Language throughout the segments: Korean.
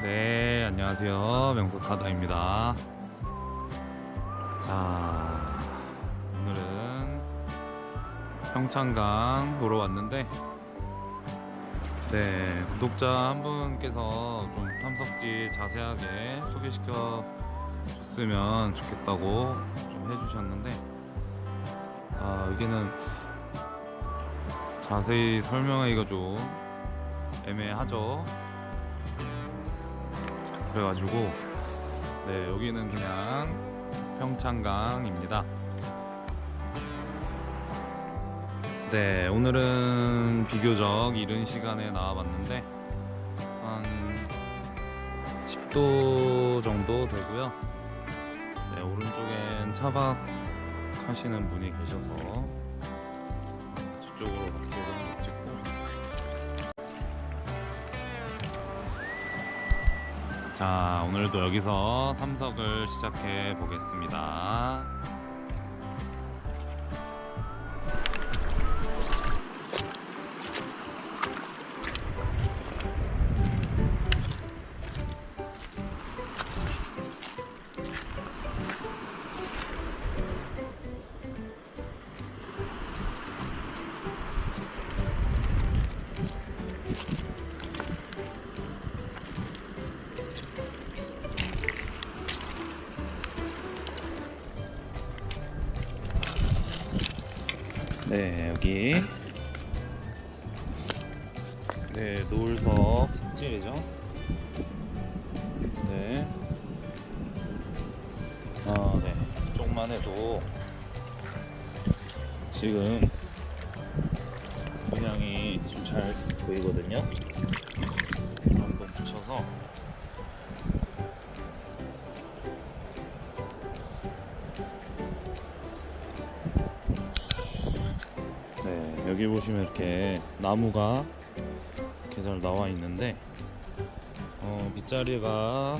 네, 안녕하세요. 명소타다입니다. 자, 오늘은 평창강 보러 왔는데, 네, 구독자 한 분께서 좀 탐석지 자세하게 소개시켜 줬으면 좋겠다고 좀 해주셨는데, 아, 여기는 자세히 설명하기가 좀 애매하죠. 그래가지고 네 여기는 그냥 평창강입니다. 네 오늘은 비교적 이른 시간에 나와봤는데 한 10도 정도 되고요. 네 오른쪽엔 차박 하시는 분이 계셔서 저쪽으로 밖으로 자, 오늘도 여기서 탐석을 시작해 보겠습니다. 여기. 네, 노을석 삽질이죠. 네. 아, 네. 이쪽만 해도 지금 문양이 좀 잘 보이거든요. 한번 붙여서 보시면 이렇게 나무가 이렇게 잘 나와 있는데 어, 빗자리가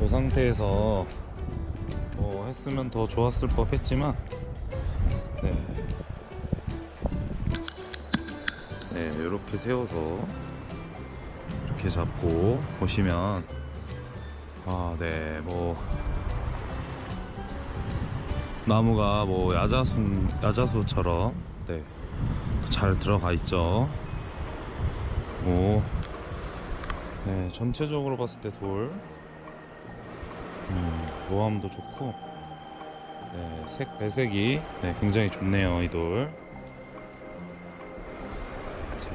이 상태에서 뭐 했으면 더 좋았을 법 했지만 네. 네, 이렇게 세워서 이렇게 잡고 보시면 아, 네, 뭐 나무가 뭐 야자수 야자수처럼 네, 잘 들어가 있죠. 오, 네, 전체적으로 봤을 때 돌, 음, 모함도 좋고, 네, 색 배색이 네, 굉장히 좋네요 이 돌. 자,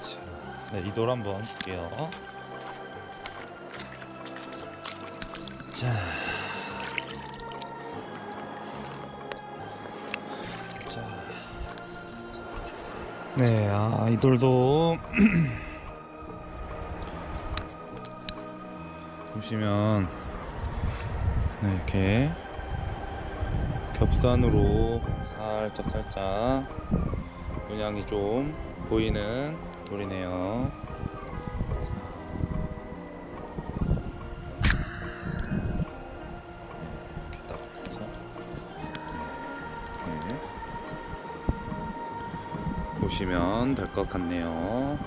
자, 네, 이돌 한번 볼게요. 자. 자. 네, 아, 이 돌도 보시면 네, 이렇게 겹산으로 살짝 살짝 문양이 좀 보이는 돌이네요. 이렇게 보시면 될 것 같네요.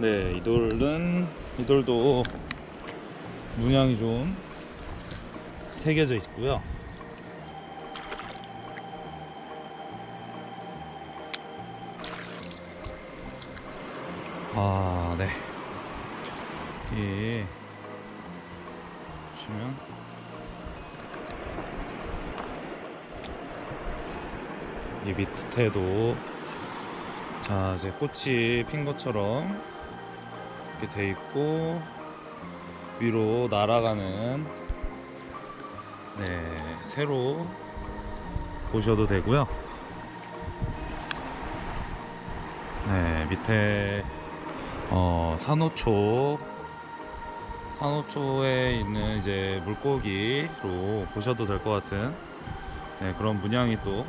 네, 이 돌은 이 돌도 문양이 좀 새겨져 있고요. 아, 네. 이 보시면 이 밑에도 자 이제 꽃이 핀 것처럼 이렇게 돼 있고 위로 날아가는 네 새로 보셔도 되고요. 네 밑에 어 산호초 산호초에 있는 이제 물고기로 보셔도 될 것 같은 네, 그런 문양이 또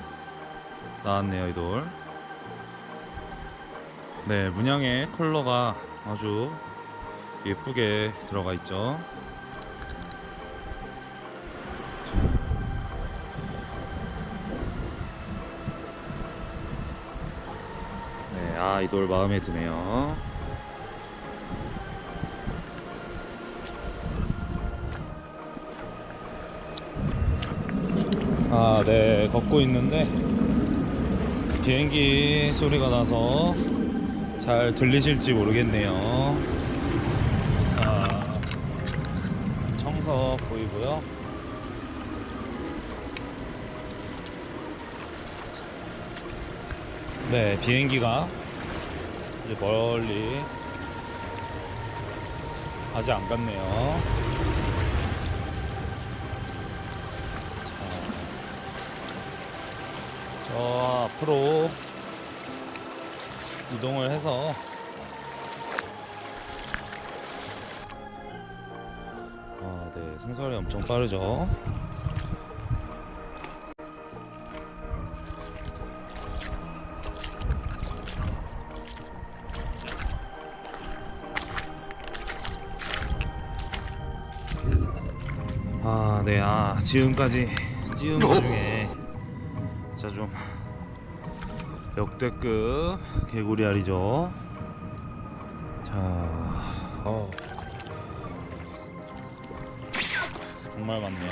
나왔네요 이 돌. 네 문양의 컬러가 아주 예쁘게 들어가 있죠. 네, 아, 이 돌 마음에 드네요. 아, 네, 걷고 있는데 비행기 소리가 나서 잘 들리실지 모르겠네요. 아, 청석 보이고요. 네, 비행기가 이제 멀리 아직 안 갔네요. 자, 저 앞으로 이동을 해서. 아, 네, 승설이 엄청 빠르죠. 아, 네, 아, 지금까지 찍은 것 중에. 진짜 좀 역대급 개구리 알이죠. 자, 어. 정말 많네요.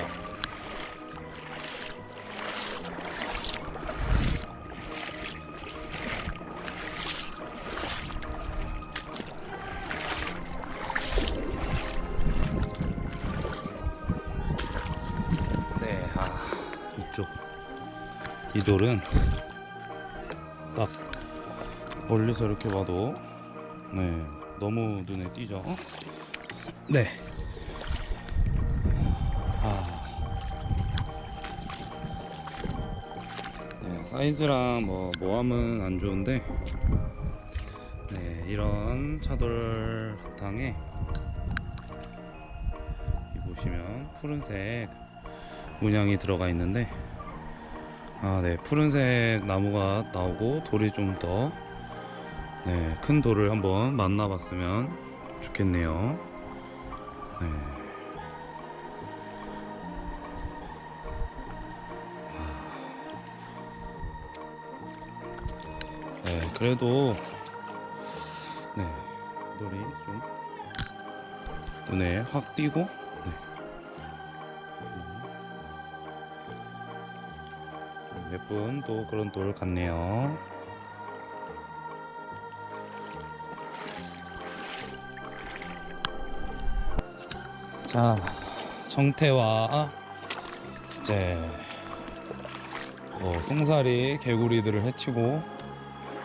네, 아, 이쪽 이 돌은 딱 멀리서 이렇게 봐도 네 너무 눈에 띄죠. 네. 아. 네, 사이즈랑 뭐 모함은 안 좋은데 네 이런 차돌 바탕에 이 보시면 푸른색 문양이 들어가 있는데 아, 네. 푸른색 나무가 나오고 돌이 좀 더 네, 큰 돌을 한번 만나 봤으면 좋겠네요. 네. 아. 네, 그래도 네. 돌이 좀 눈에 확 띄고 네. 예쁜 또 그런 돌 같네요. 자, 정태와 이제 뭐 송사리 개구리들을 해치고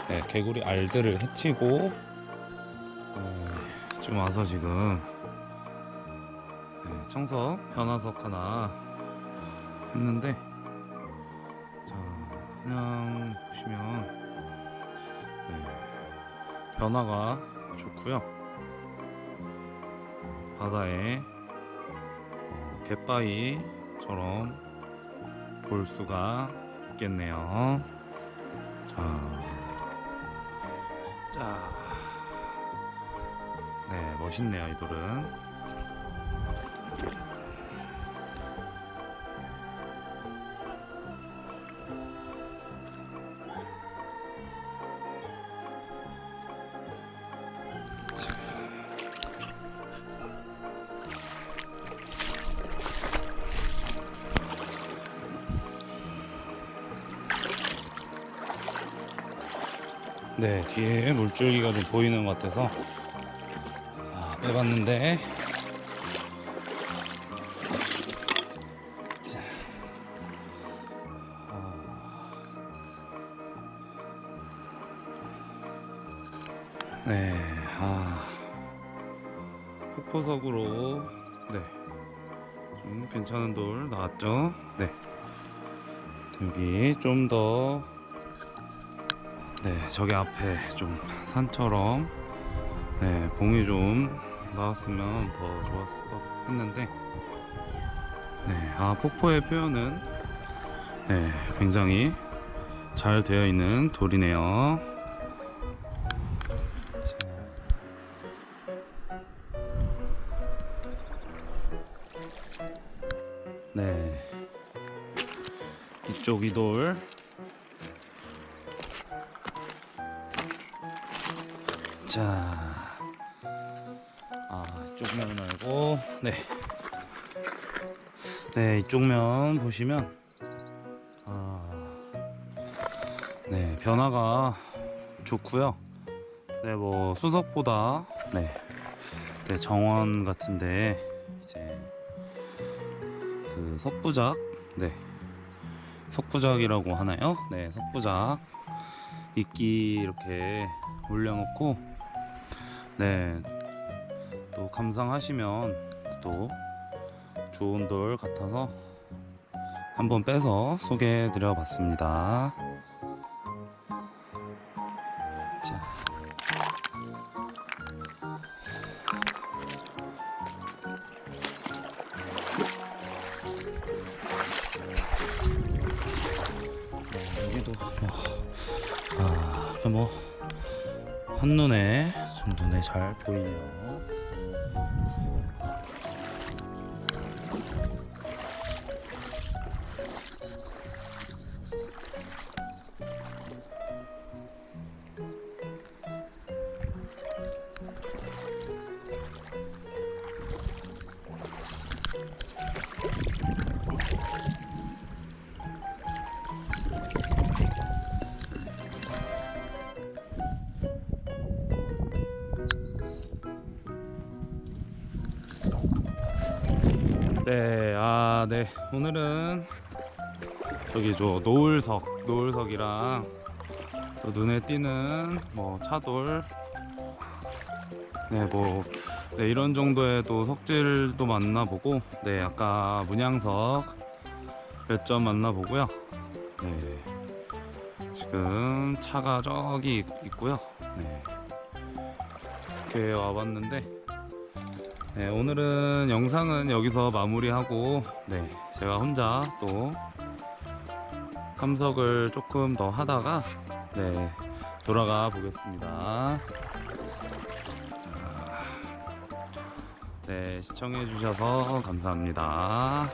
네, 개구리 알들을 해치고 네, 좀 와서 지금 네, 청석 변화석 하나 했는데 자, 그냥 보시면 네, 변화가 좋고요. 바다에 어, 갯바위처럼 볼 수가 있겠네요. 자, 자, 네, 멋있네요, 이 돌은. 네, 뒤에 물줄기가 좀 보이는 것 같아서. 아, 빼봤는데. 자, 어. 네, 아, 폭포석으로 네, 좀 괜찮은 돌 나왔죠? 네, 여기 좀 더 네, 저기 앞에 좀 산처럼 네, 봉이 좀 나왔으면 더 좋았을 것 했는데 네, 아 폭포의 표현은 네, 굉장히 잘 되어 있는 돌이네요. 자. 네, 이쪽 이돌 자, 아 이쪽 면 말고 네, 네 이쪽 면 보시면 아, 네 변화가 좋고요. 네 뭐 수석보다 네, 네 정원 같은데 이제 그 석부작 네 석부작이라고 하나요? 네 석부작 이끼 이렇게 올려놓고 네, 또 감상하시면 또 좋은 돌 같아서 한번 빼서 소개해 드려 봤습니다. 자. 네, 여기도 뭐, 아, 그 뭐, 한눈에 좀 눈에 잘 보이네요. 네. 오늘은 저기 저 노을석, 노을석이랑 또 눈에 띄는 뭐 차돌, 네, 뭐, 네, 이런 정도의 또 석질도 만나보고, 네, 아까 문양석 몇 점 만나보고요. 네, 지금 차가 저기 있- 있고요. 네, 이렇게 와봤는데, 네, 오늘은 영상은 여기서 마무리하고 네, 제가 혼자 또 탐석을 조금 더 하다가 네, 돌아가 보겠습니다. 자, 네, 시청해 주셔서 감사합니다.